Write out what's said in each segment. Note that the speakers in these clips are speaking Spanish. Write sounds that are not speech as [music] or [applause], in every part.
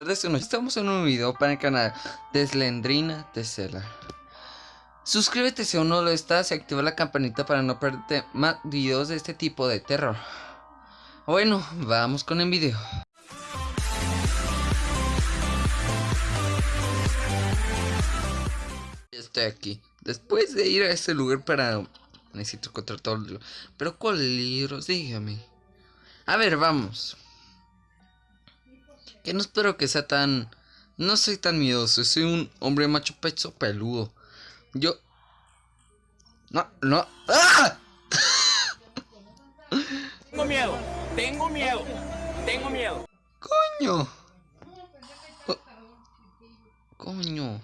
Estamos en un video para el canal de Slendrina Tesela. Suscríbete si aún no lo estás y activa la campanita para no perderte más videos de este tipo de terror. Bueno, vamos con el video. Estoy aquí. Después de ir a ese lugar para... Necesito encontrar todo el. Pero ¿cuál libro? Dígame. A ver, vamos. Que no espero que sea tan... No soy tan miedoso, soy un hombre macho pecho peludo. Yo... No, no... ¡Ah! Tengo miedo, tengo miedo, tengo miedo. ¡Coño! Coño.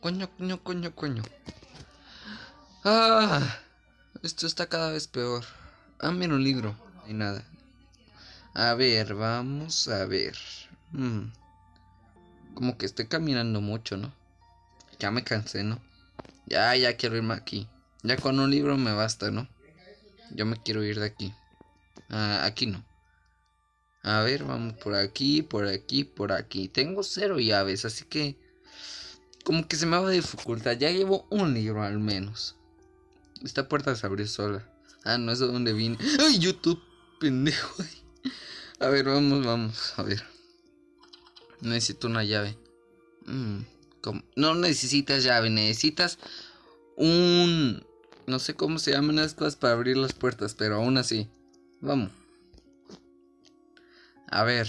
Coño, coño, coño, coño. Ah, esto está cada vez peor. Ah, mira un libro. Y nada. A ver, vamos a ver. Hmm. Como que estoy caminando mucho, ¿no? Ya me cansé, ¿no? Ya, ya quiero irme aquí. Ya con un libro me basta, ¿no? Yo me quiero ir de aquí. Ah, aquí no. A ver, vamos por aquí, por aquí, por aquí. Tengo cero llaves, así que... Como que se me va a dificultar. Ya llevo un libro al menos. Esta puerta se abrió sola. Ah, no es de donde vine. ¡Ay, YouTube! Pendejo. [laughs] A ver, vamos, vamos. A ver. Necesito una llave. Mm, no necesitas llave, necesitas un... No sé cómo se llaman las cosas para abrir las puertas, pero aún así. Vamos. A ver.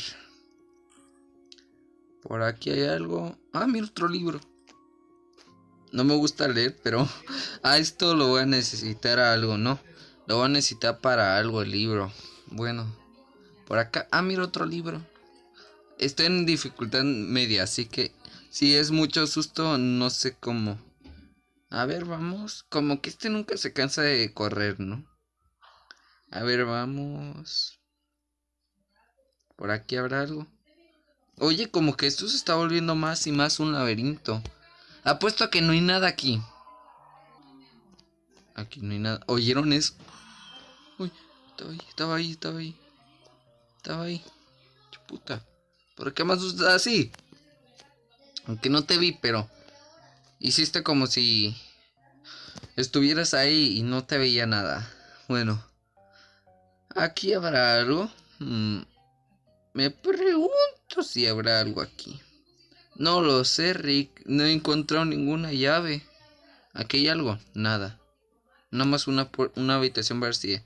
Por aquí hay algo. Ah, mira otro libro. No me gusta leer, pero [laughs] a esto lo voy a necesitar algo, ¿no? Lo voy a necesitar para algo el libro. Bueno, por acá. Ah, mira otro libro. Estoy en dificultad media, así que si es mucho susto, no sé cómo. A ver, vamos. Como que este nunca se cansa de correr, ¿no? A ver, vamos. Por aquí habrá algo. Oye, como que esto se está volviendo más y más un laberinto. Apuesto a que no hay nada aquí. Aquí no hay nada. ¿Oyeron eso? Uy, estaba ahí, estaba ahí, estaba ahí. Estaba ahí. Puta. ¿Por qué más asustas así? Aunque no te vi, pero... Hiciste como si... Estuvieras ahí y no te veía nada. Bueno. ¿Aquí habrá algo? Hmm, me pregunto si habrá algo aquí. No lo sé, Rick. No he encontrado ninguna llave. ¿Aquí hay algo? Nada. Nada más una, una habitación vacía.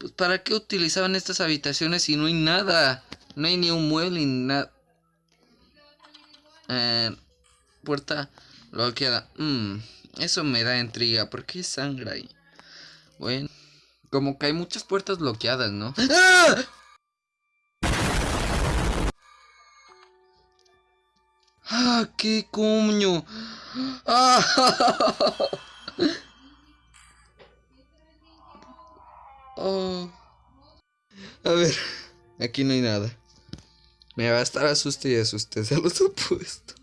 Pues ¿para qué utilizaban estas habitaciones si no hay nada? No hay ni un mueble ni nada. Eh, puerta bloqueada. Mmm, eso me da intriga. ¿Por qué sangre ahí? Bueno, como que hay muchas puertas bloqueadas, ¿no? ¡Ah! ¡Ah, qué coño! ¡Ah! [laughs] Oh. A ver, aquí no hay nada. Me va a estar asuste y asuste, [laughs] se los he puesto.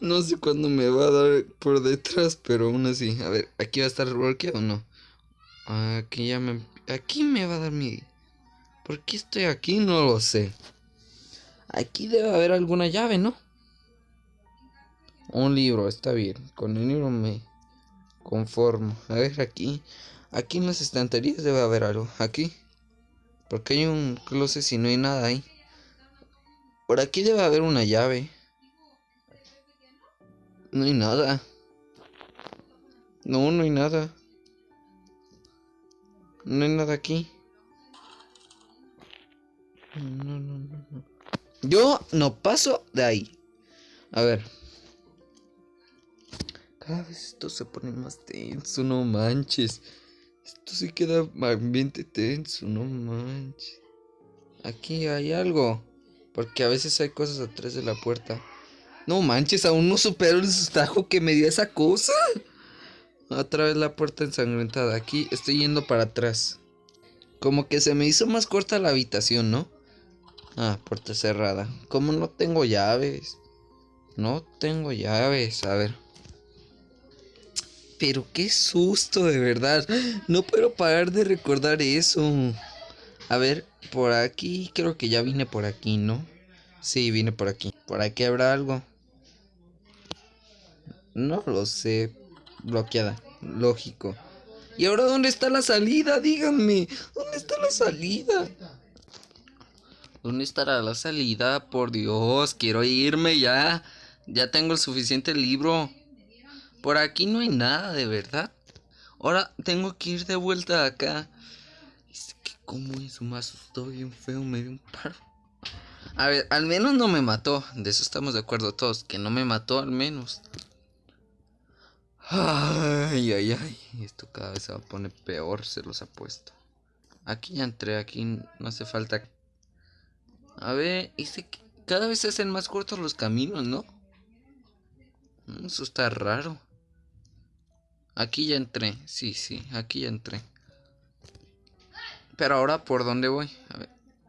No sé cuándo me va a dar por detrás, pero aún así. A ver, ¿aquí va a estar bloqueado o no? Aquí ya me... Aquí me va a dar miedo. ¿Por qué estoy aquí? No lo sé. Aquí debe haber alguna llave, ¿no? Un libro, está bien. Con el libro me conformo. A ver, aquí. Aquí en las estanterías debe haber algo. Aquí. Porque hay un closet si no hay nada ahí. Por aquí debe haber una llave. No hay nada. No, no hay nada. No hay nada aquí. No, no, no, no. Yo no paso de ahí. A ver. Cada vez esto se pone más tenso, no manches. Esto sí queda ambiente tenso, no manches. Aquí hay algo. Porque a veces hay cosas atrás de la puerta. No manches, aún no supero el sustajo que me dio esa cosa. Otra vez la puerta ensangrentada. Aquí estoy yendo para atrás. Como que se me hizo más corta la habitación, ¿no? Ah, puerta cerrada. Como no tengo llaves. No tengo llaves. A ver. Pero qué susto, de verdad. No puedo parar de recordar eso. A ver, por aquí. Creo que ya vine por aquí, ¿no? Sí, vine por aquí. ¿Por aquí habrá algo? No lo sé. Bloqueada. Lógico. ¿Y ahora dónde está la salida? Díganme. ¿Dónde está la salida? ¿Dónde estará la salida? Por Dios, quiero irme ya. Ya tengo el suficiente libro. Por aquí no hay nada, de verdad. Ahora tengo que ir de vuelta acá. Es que como eso me asustó bien feo, me dio un paro. A ver, al menos no me mató. De eso estamos de acuerdo todos. Que no me mató al menos. Ay, ay, ay. Esto cada vez se va a poner peor, se los apuesto. Aquí ya entré, aquí no hace falta. A ver, dice que cada vez se hacen más cortos los caminos, ¿no? Eso está raro. Aquí ya entré, sí, sí, aquí ya entré. Pero ahora, ¿por dónde voy?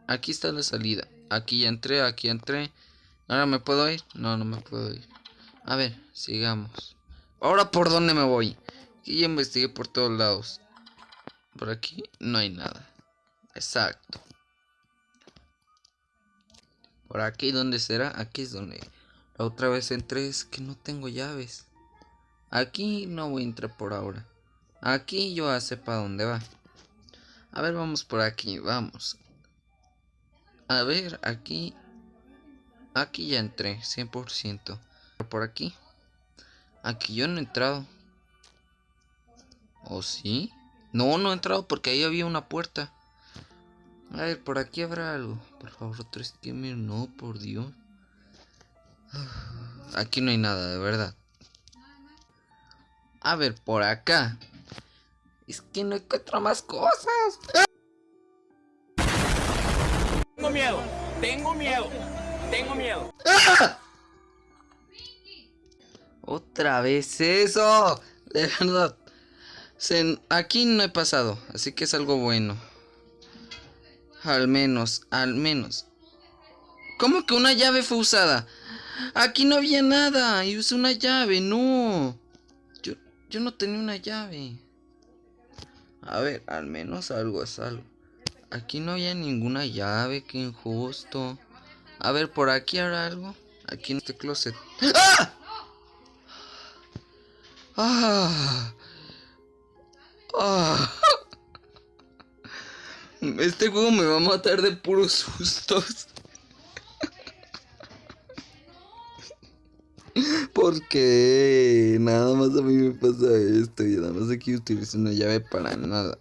Aquí está la salida. Aquí ya entré, aquí entré. ¿Ahora me puedo ir? No, no me puedo ir. A ver, sigamos. Ahora, ¿por dónde me voy? Aquí ya investigué por todos lados. Por aquí no hay nada. Exacto. Por aquí, ¿dónde será? Aquí es donde la otra vez entré. Es que no tengo llaves. Aquí no voy a entrar por ahora. Aquí yo ya sé para dónde va. A ver, vamos por aquí, vamos. A ver, aquí. Aquí ya entré, 100%. Por aquí. Aquí yo no he entrado. ¿O sí? No, no he entrado porque ahí había una puerta. A ver, por aquí habrá algo. Por favor, otro skimmer. No, por Dios. Aquí no hay nada, de verdad. A ver, por acá. Es que no encuentro más cosas. Tengo miedo, tengo miedo, tengo miedo. ¡Ah! Otra vez eso. De verdad. aquí no he pasado. Así que es algo bueno. Al menos, al menos. ¿Cómo que una llave fue usada? Aquí no había nada. Y usé una llave. No. Yo, no tenía una llave. A ver, al menos algo es algo. Aquí no había ninguna llave. Qué injusto. A ver, por aquí habrá algo. Aquí en este closet. ¡Ah! Ah. Ah. [laughs] Este juego me va a matar de puros [laughs] sustos. Porque nada más a mí me pasa esto y nada más aquí utilizo una llave para nada.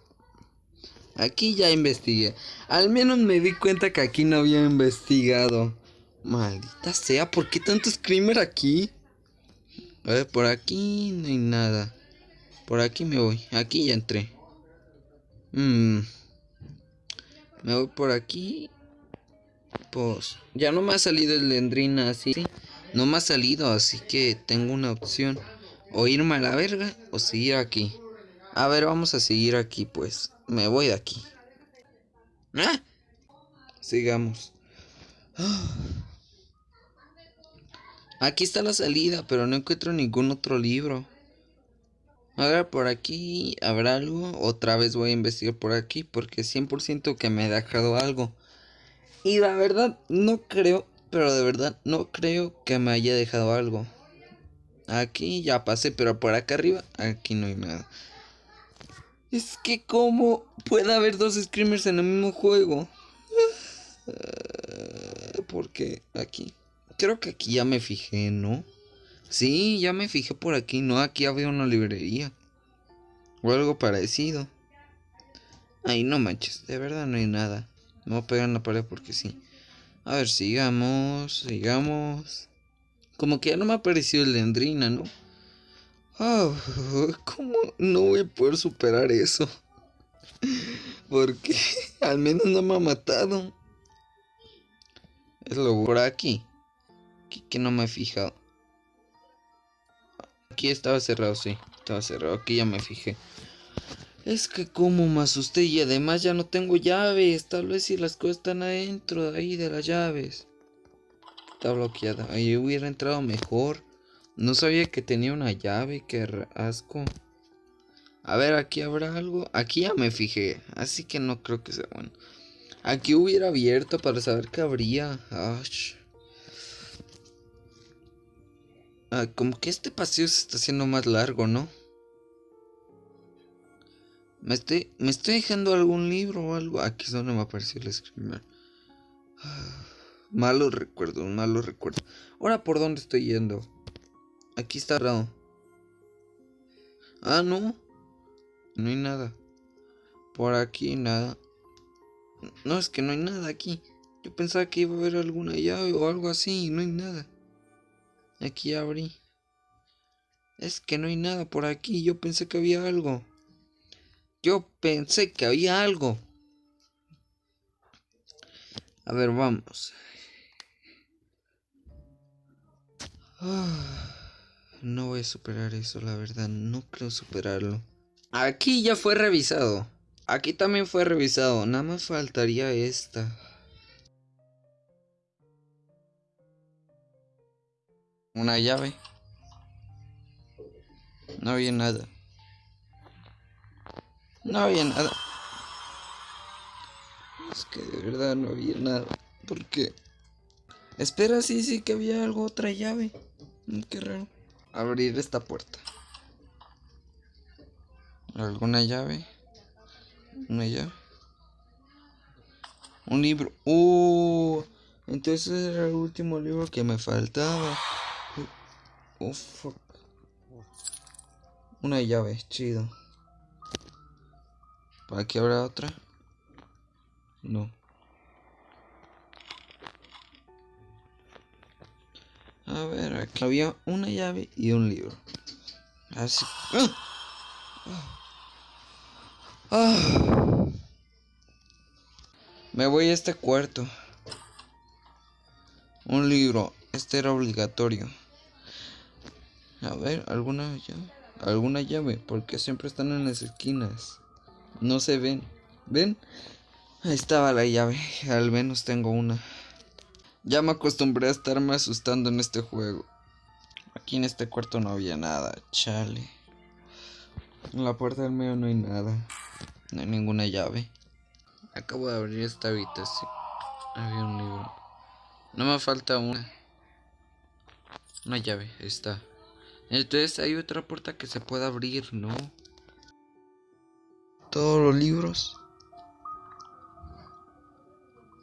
Aquí ya investigué. Al menos me di cuenta que aquí no había investigado. Maldita sea, ¿por qué tanto screamer aquí? A ver, por aquí no hay nada. Por aquí me voy. Aquí ya entré. Mmm. Me voy por aquí. Pues ya no me ha salido el Lendrina así. No me ha salido, así que tengo una opción. O irme a la verga o seguir aquí. A ver, vamos a seguir aquí pues. Me voy de aquí. ¿Ah? Sigamos. Aquí está la salida, pero no encuentro ningún otro libro. A ver, por aquí habrá algo. Otra vez voy a investigar por aquí porque 100% que me he dejado algo. Y la verdad, no creo, pero de verdad no creo que me haya dejado algo. Aquí ya pasé, pero por acá arriba, aquí no hay nada. Es que como puede haber dos screamers en el mismo juego. Porque aquí. Creo que aquí ya me fijé, ¿no? Sí, ya me fijé por aquí, ¿no? Aquí había una librería. O algo parecido. Ay, no manches, de verdad no hay nada. Me voy a pegar la pared porque sí. A ver, sigamos, sigamos. Como que ya no me ha aparecido el dendrina, ¿no? Oh, [laughs] ¿Cómo no voy a poder superar eso? [laughs] Porque [laughs] al menos no me ha matado. Es lo por aquí que no me he fijado. Aquí estaba cerrado, sí. Estaba cerrado. Aquí ya me fijé. Es que como me asusté y además ya no tengo llaves. Tal vez si las cosas están adentro de ahí de las llaves. Está bloqueada. Ahí hubiera entrado mejor. No sabía que tenía una llave. Qué asco. A ver, aquí habrá algo. Aquí ya me fijé. Así que no creo que sea bueno. Aquí hubiera abierto para saber qué habría. Ah, como que este paseo se está haciendo más largo, ¿no? Me estoy, me estoy dejando algún libro o algo. Aquí es donde me apareció el screamer. [sighs] Malos recuerdos, malos recuerdos. Ahora, ¿por dónde estoy yendo? Aquí está raro. Ah, no. No hay nada. Por aquí nada. No, es que no hay nada aquí. Yo pensaba que iba a haber alguna llave o algo así no hay nada. Aquí abrí. Es que no hay nada por aquí. Yo pensé que había algo. Yo pensé que había algo. A ver, vamos. Ah, no voy a superar eso, la verdad. No creo superarlo. Aquí ya fue revisado. Aquí también fue revisado. Nada más faltaría esta. Una llave. No había nada. No había nada. Es que de verdad no había nada. ¿Por qué? Espera, sí, sí que había algo, otra llave. Mm, qué raro. Abrir esta puerta. ¿Alguna llave? ¿Una llave? Un libro. Uh, entonces era el último libro que me faltaba. Oh, fuck. Una llave, chido. ¿Para qué habrá otra? No. A ver, aquí había una llave y un libro. Así. ¡Ah! ¡Ah! Me voy a este cuarto. Un libro. Este era obligatorio. A ver, alguna llave. Alguna llave. Porque siempre están en las esquinas. No se ven. ¿Ven? Ahí estaba la llave. Al menos tengo una. Ya me acostumbré a estarme asustando en este juego. Aquí en este cuarto no había nada. Chale. En la puerta del medio no hay nada. No hay ninguna llave. Acabo de abrir esta habitación. Había un libro. No me falta una. Una llave. Está. Entonces hay otra puerta que se puede abrir, ¿no? Todos los libros.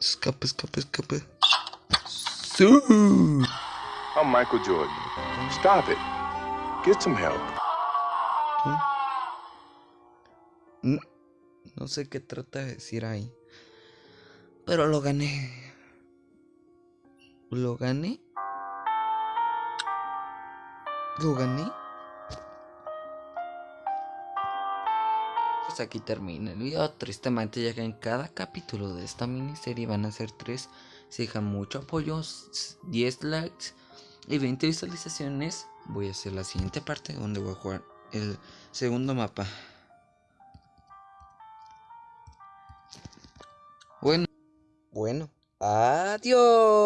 Escape, escape, escape. ¡Sí! I'm Michael Jordan. Stop it. Get some help. No, no sé qué trata de decir ahí. Pero lo gané. ¿Lo gané? ¿Lo gané? Pues aquí termina el video. Tristemente ya que en cada capítulo de esta miniserie van a ser tres. Si dejan mucho apoyo, 10 likes y 20 visualizaciones, voy a hacer la siguiente parte donde voy a jugar el segundo mapa. Bueno, bueno, adiós.